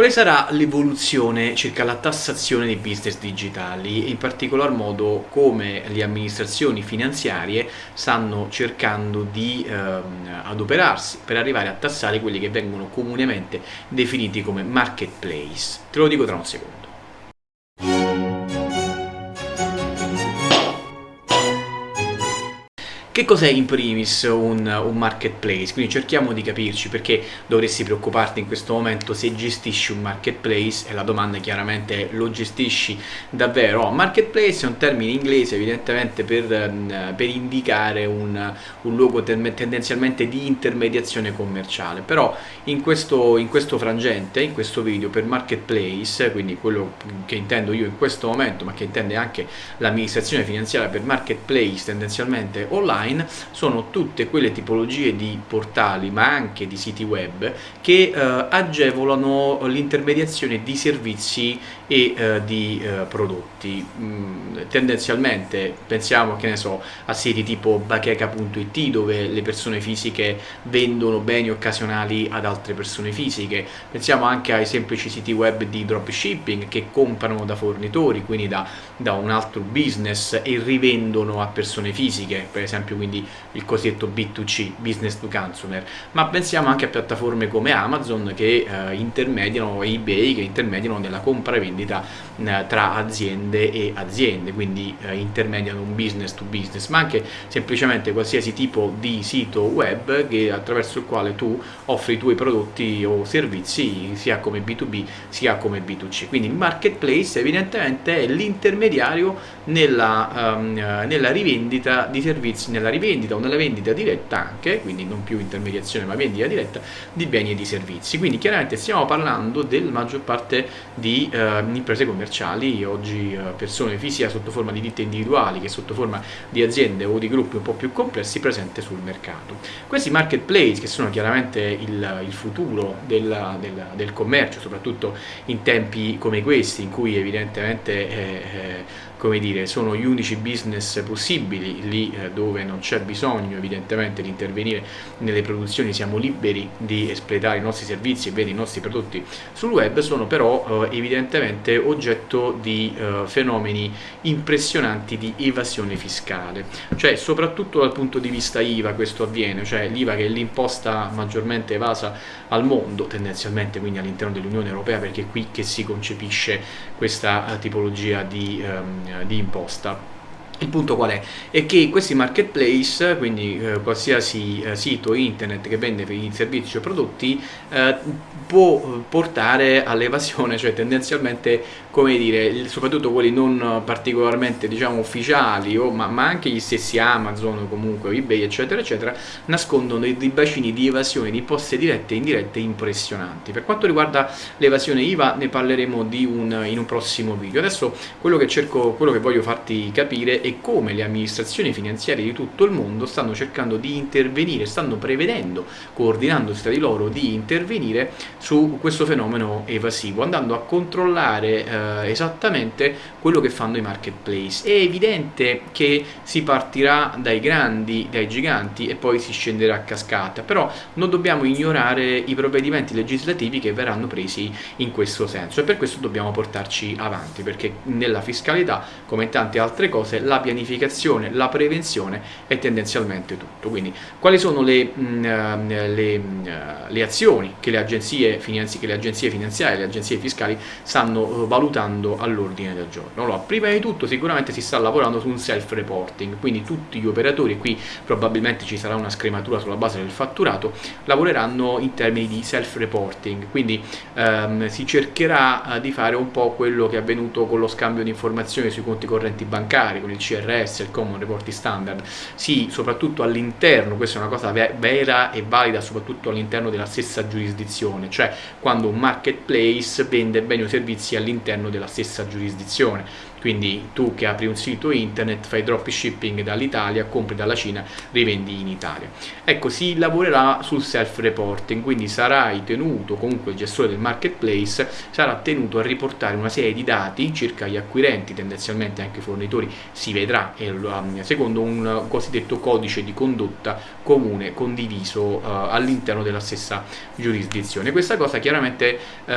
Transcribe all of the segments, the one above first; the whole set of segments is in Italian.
Quale sarà l'evoluzione circa la tassazione dei business digitali e in particolar modo come le amministrazioni finanziarie stanno cercando di ehm, adoperarsi per arrivare a tassare quelli che vengono comunemente definiti come marketplace? Te lo dico tra un secondo. Che cos'è in primis un, un, marketplace? Quindi cerchiamo di capirci perché dovresti preoccuparti in questo momento se gestisci un marketplace e la domanda chiaramente è lo gestisci davvero? Oh, marketplace è un termine inglese evidentemente per, mm, per indicare un, un luogo tendenzialmente di intermediazione commerciale però in questo, in questo frangente, in questo video per marketplace, quindi quello che intendo io in questo momento ma che intende anche l'amministrazione finanziaria per marketplace tendenzialmente online online sono tutte quelle tipologie di portali ma anche di siti web che eh, agevolano l'intermediazione di servizi e eh, di eh, prodotti. Mm, tendenzialmente pensiamo che ne so a siti tipo bacheca.it dove le persone fisiche vendono beni occasionali ad altre persone fisiche. Pensiamo anche ai semplici siti web di dropshipping che comprano da fornitori quindi da, da un altro business e rivendono a persone fisiche. Per esempio esempio quindi il cosiddetto B2C, business to consumer, ma pensiamo anche a piattaforme come Amazon che eh, intermediano, eBay che intermediano nella compravendita eh, tra aziende e aziende, quindi eh, intermediano un business to business, ma anche semplicemente qualsiasi tipo di sito web che, attraverso il quale tu offri i tuoi prodotti o servizi sia come B2B sia come B2C. Quindi il marketplace evidentemente è l'intermediario nella, um, nella rivendita di servizi, nella rivendita o nella vendita diretta anche, quindi non più intermediazione ma vendita diretta, di beni e di servizi. Quindi chiaramente stiamo parlando della maggior parte di eh, imprese commerciali, oggi eh, persone fisiche sotto forma di ditte individuali che sotto forma di aziende o di gruppi un po' più complessi presenti sul mercato. Questi marketplace che sono chiaramente il, il futuro della, della, del commercio, soprattutto in tempi come questi in cui evidentemente eh, eh come dire, sono gli unici business possibili lì eh, dove non c'è bisogno evidentemente di intervenire nelle produzioni, siamo liberi di espletare i nostri servizi e vendere i nostri prodotti sul web, sono però eh, evidentemente oggetto di eh, fenomeni impressionanti di evasione fiscale, cioè soprattutto dal punto di vista IVA questo avviene, cioè l'IVA che è l'imposta maggiormente evasa al mondo, tendenzialmente quindi all'interno dell'Unione Europea perché è qui che si concepisce questa tipologia di, um, di imposta. Il punto qual è? È che questi marketplace, quindi eh, qualsiasi eh, sito internet che vende servizi o prodotti, eh, può portare all'evasione, cioè tendenzialmente, come dire, soprattutto quelli non particolarmente diciamo ufficiali, o, ma, ma, anche gli stessi Amazon, comunque eBay, eccetera, eccetera, nascondono dei, dei bacini di evasione di imposte dirette e indirette impressionanti. Per quanto riguarda l'evasione IVA ne parleremo un, in un prossimo video. Adesso quello che cerco, quello che voglio farti capire è e come le amministrazioni finanziarie di tutto il mondo stanno cercando di intervenire, stanno prevedendo, coordinandosi tra di loro, di intervenire su questo fenomeno evasivo, andando a controllare eh, esattamente quello che fanno i marketplace. È evidente che si partirà dai grandi, dai giganti e poi si scenderà a cascata, però non dobbiamo ignorare i provvedimenti legislativi che verranno presi in questo senso e per questo dobbiamo portarci avanti, perché nella fiscalità, come in tante altre cose, la pianificazione, la prevenzione e tendenzialmente tutto. Quindi quali sono le, eh, le, mm, le azioni che le, agenzie che le agenzie finanziarie, le agenzie fiscali stanno uh, valutando all'ordine del giorno? Allora, prima di tutto sicuramente si sta lavorando su un self-reporting, quindi tutti gli operatori, qui probabilmente ci sarà una scrematura sulla base del fatturato, lavoreranno in termini di self-reporting, quindi um, si cercherà di fare un po' quello che è avvenuto con lo scambio di informazioni sui conti correnti bancari, con il CRS, il Common Reporting Standard, sì, soprattutto all'interno, questa è una cosa vera e valida soprattutto all'interno della stessa giurisdizione, cioè quando un marketplace vende beni o servizi all'interno della stessa giurisdizione quindi tu che apri un sito internet, fai dropshipping dall'Italia, compri dalla Cina, rivendi in Italia. Ecco, si lavorerà sul self-reporting, quindi sarai tenuto, comunque il gestore del marketplace sarà tenuto a riportare una serie di dati circa gli acquirenti, tendenzialmente anche i fornitori, si vedrà secondo un cosiddetto codice di condotta comune condiviso uh, all'interno della stessa giurisdizione. Questa cosa chiaramente uh,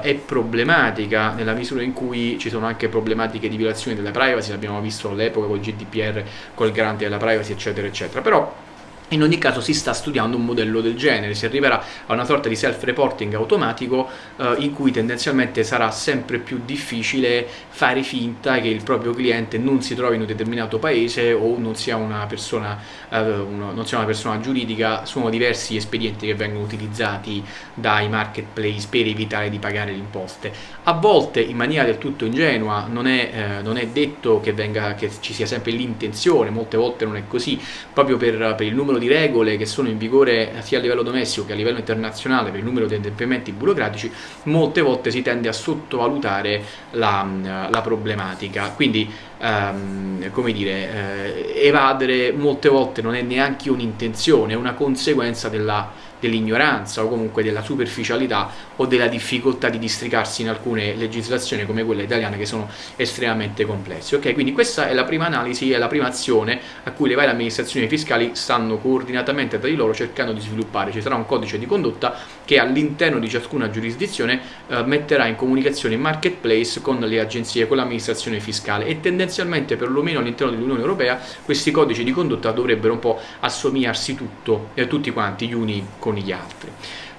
è problematica nella misura in cui ci sono anche problematiche di violazione della privacy, l'abbiamo visto all'epoca col GDPR, col garante della privacy eccetera eccetera, però in ogni caso si sta studiando un modello del genere, si arriverà a una sorta di self-reporting automatico eh, in cui tendenzialmente sarà sempre più difficile fare finta che il proprio cliente non si trovi in un determinato paese o non sia una persona, eh, una, non sia una persona giuridica, sono diversi espedienti che vengono utilizzati dai marketplace per evitare di pagare le imposte. A volte in maniera del tutto ingenua non è, eh, non è detto che, venga, che ci sia sempre l'intenzione, molte volte non è così, proprio per, per il numero di regole che sono in vigore sia a livello domestico che a livello internazionale per il numero di adempimenti burocratici, molte volte si tende a sottovalutare la, la problematica. Quindi, ehm, come dire, eh, evadere molte volte non è neanche un'intenzione, è una conseguenza della dell'ignoranza o comunque della superficialità o della difficoltà di districarsi in alcune legislazioni come quella italiana che sono estremamente complesse. Ok, quindi questa è la prima analisi, è la prima azione a cui le varie amministrazioni fiscali stanno coordinatamente tra di loro cercando di sviluppare. Ci sarà un codice di condotta che all'interno di ciascuna giurisdizione eh, metterà in comunicazione il marketplace con le agenzie, con l'amministrazione fiscale e tendenzialmente perlomeno all'interno dell'Unione Europea questi codici di condotta dovrebbero un po' assomigliarsi tutto, eh, tutti quanti gli uni con gli altri.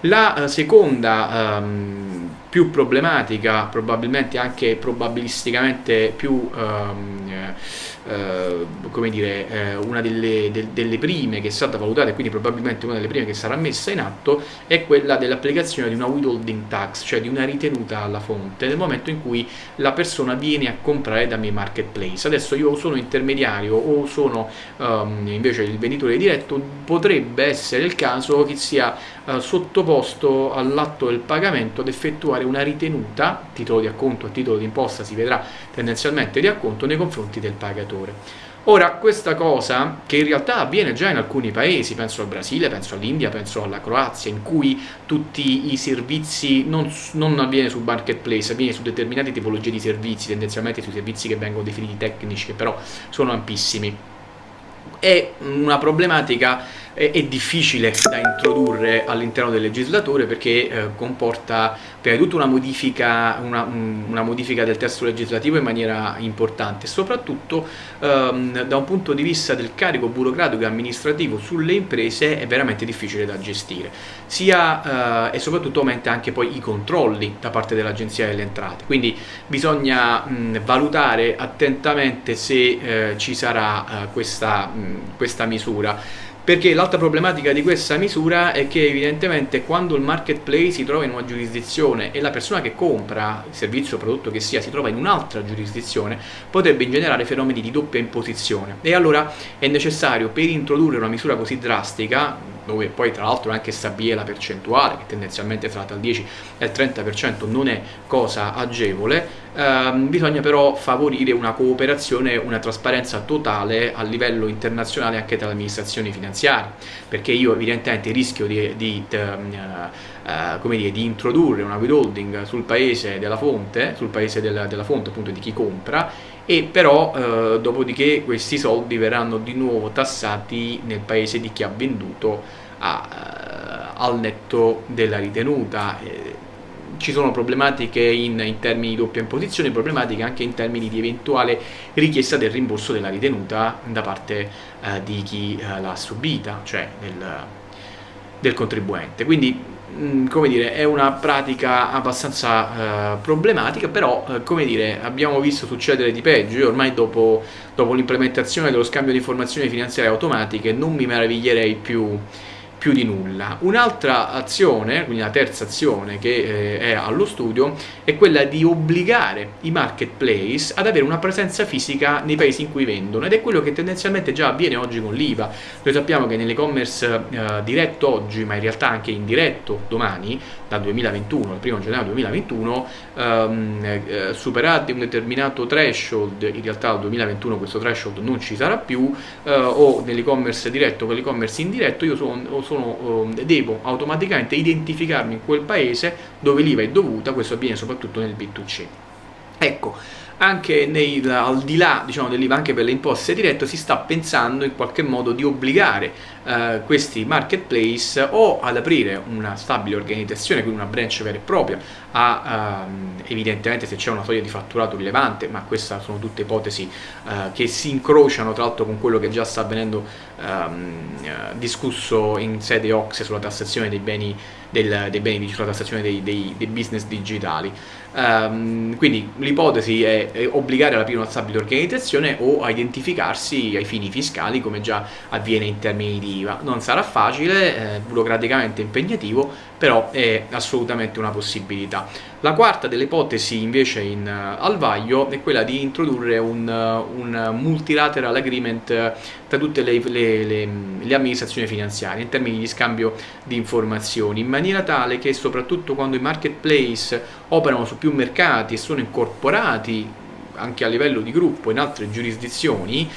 La eh, seconda ehm, più problematica, probabilmente anche probabilisticamente più ehm, eh, come dire, eh, una delle, de, delle, prime che è stata valutata e quindi probabilmente una delle prime che sarà messa in atto è quella dell'applicazione di una withholding tax, cioè di una ritenuta alla fonte nel momento in cui la persona viene a comprare da me marketplace. Adesso io sono intermediario o sono um, invece il venditore diretto, potrebbe essere il caso che sia uh, sottoposto all'atto del pagamento ad effettuare una ritenuta, titolo di acconto a titolo di imposta si vedrà tendenzialmente di acconto nei confronti del pagatore. Ora, questa cosa, che in realtà avviene già in alcuni paesi, penso al Brasile, penso all'India, penso alla Croazia, in cui tutti i servizi non, non avviene su marketplace, avviene su determinate tipologie di servizi, tendenzialmente sui servizi che vengono definiti tecnici, che però sono ampissimi. È una problematica è, è difficile da introdurre all'interno del legislatore perché eh, comporta prima di tutto una modifica, una, una modifica, del testo legislativo in maniera importante soprattutto ehm, da un punto di vista del carico burocratico e amministrativo sulle imprese è veramente difficile da gestire sia eh, e soprattutto aumenta anche poi i controlli da parte dell'agenzia delle entrate. Quindi bisogna mh, valutare attentamente se eh, ci sarà eh, questa, mh, questa misura perché l'altra problematica di questa misura è che evidentemente quando il marketplace si trova in una giurisdizione e la persona che compra il servizio o prodotto che sia si trova in un'altra giurisdizione potrebbe ingenerare fenomeni di doppia imposizione. E allora è necessario per introdurre una misura così drastica dove poi tra l'altro anche stabilire la percentuale che tendenzialmente fra il 10 e il 30% non è cosa agevole. Ehm, bisogna però favorire una cooperazione una trasparenza totale a livello internazionale anche tra le amministrazioni finanziarie perché io evidentemente rischio di, di, di, uh, uh, dire, di introdurre una withholding sul paese della fonte sul paese della, della fonte appunto di chi compra e però eh, dopodiché questi soldi verranno di nuovo tassati nel paese di chi ha venduto a, uh, al netto della ritenuta. Eh, ci sono problematiche in, in, termini di doppia imposizione, problematiche anche in termini di eventuale richiesta del rimborso della ritenuta da parte eh, di chi eh, l'ha subita, cioè del, del contribuente. Quindi come dire, è una pratica abbastanza uh, problematica, però uh, come dire, abbiamo visto succedere di peggio. Io ormai dopo, dopo l'implementazione dello scambio di informazioni finanziarie automatiche non mi meraviglierei più più di nulla. Un'altra azione, quindi la terza azione che eh, è allo studio, è quella di obbligare i marketplace ad avere una presenza fisica nei paesi in cui vendono ed è quello che tendenzialmente già avviene oggi con l'IVA. Noi sappiamo che nell'e-commerce eh, diretto oggi, ma in realtà anche indiretto domani, dal 2021, al 1 gennaio 2021, ehm, eh, superati un determinato threshold, in realtà dal 2021 questo threshold non ci sarà più, eh, o nell'e-commerce diretto o nell'e-commerce indiretto, io sono, sono, eh, devo automaticamente identificarmi in quel paese dove l'IVA è dovuta, questo avviene soprattutto nel B2C. Ecco, anche nei, al di là diciamo, dell'IVA, anche per le imposte dirette, si sta pensando in qualche modo di obbligare eh, questi marketplace o ad aprire una stabile organizzazione, quindi una branch vera e propria, a, ehm, evidentemente se c'è una soglia di fatturato rilevante, ma queste sono tutte ipotesi eh, che si incrociano tra l'altro con quello che già sta avvenendo ehm, eh, discusso in sede OXE sulla tassazione dei beni, del, dei beni sulla tassazione dei, dei, dei business digitali. Um, quindi l'ipotesi è, è, obbligare ad aprire una stabile organizzazione o a identificarsi ai fini fiscali come già avviene in termini di IVA. Non sarà facile, eh, burocraticamente impegnativo, però è assolutamente una possibilità. La quarta delle ipotesi invece in, uh, al vaglio è quella di introdurre un, uh, un multilateral agreement uh, tra tutte le, le, le, le, amministrazioni finanziarie in termini di scambio di informazioni in maniera tale che soprattutto quando i marketplace operano su più mercati e sono incorporati anche a livello di gruppo in altre giurisdizioni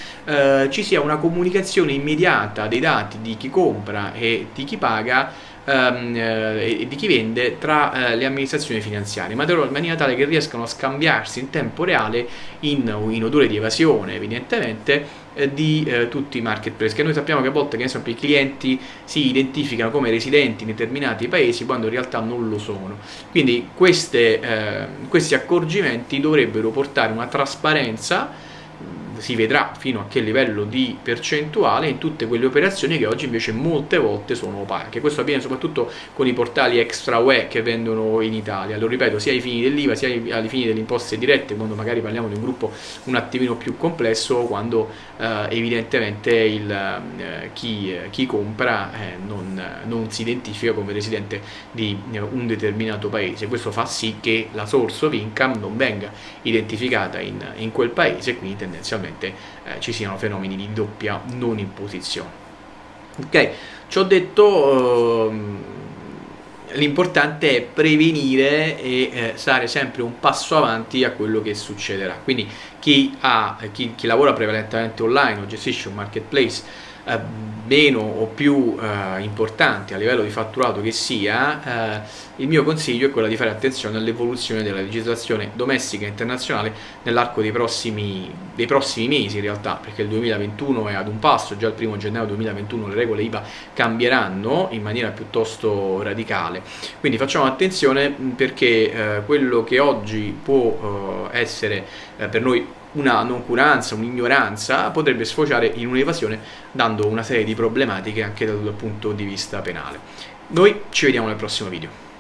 ci sia una comunicazione immediata dei dati di chi compra e di chi paga ehm, eh, e di chi vende tra eh, le amministrazioni finanziarie, ma in maniera tale che riescano a scambiarsi in tempo reale in, in odore di evasione evidentemente eh, di eh, tutti i marketplace. Che noi sappiamo che a volte che esempio, i clienti si identificano come residenti in determinati paesi quando in realtà non lo sono. Quindi queste, eh, questi accorgimenti dovrebbero portare una trasparenza si vedrà fino a che livello di percentuale in tutte quelle operazioni che oggi invece molte volte sono opache. Questo avviene soprattutto con i portali extra UE che vendono in Italia, lo ripeto, sia ai fini dell'IVA sia ai fini delle imposte dirette, quando magari parliamo di un gruppo un attimino più complesso, quando eh, evidentemente il, eh, chi, chi, compra eh, non, non, si identifica come residente di eh, un determinato paese. Questo fa sì che la source of income non venga identificata in, in quel paese, quindi tendenzialmente eh, ci siano fenomeni di doppia non imposizione. Ok, ci ho detto... Ehm, l'importante è prevenire e eh, stare sempre un passo avanti a quello che succederà quindi chi, ha, chi, chi lavora prevalentemente online o gestisce un marketplace eh, meno o più eh, importante a livello di fatturato che sia, eh, il mio consiglio è quello di fare attenzione all'evoluzione della legislazione domestica e internazionale nell'arco dei prossimi, dei prossimi mesi in realtà, perché il 2021 è ad un passo, già il primo gennaio 2021 le regole IVA cambieranno in maniera piuttosto radicale, quindi facciamo attenzione perché eh, quello che oggi può eh, essere per noi una noncuranza, un'ignoranza potrebbe sfociare in un'evasione dando una serie di problematiche anche dal punto di vista penale. Noi ci vediamo nel prossimo video.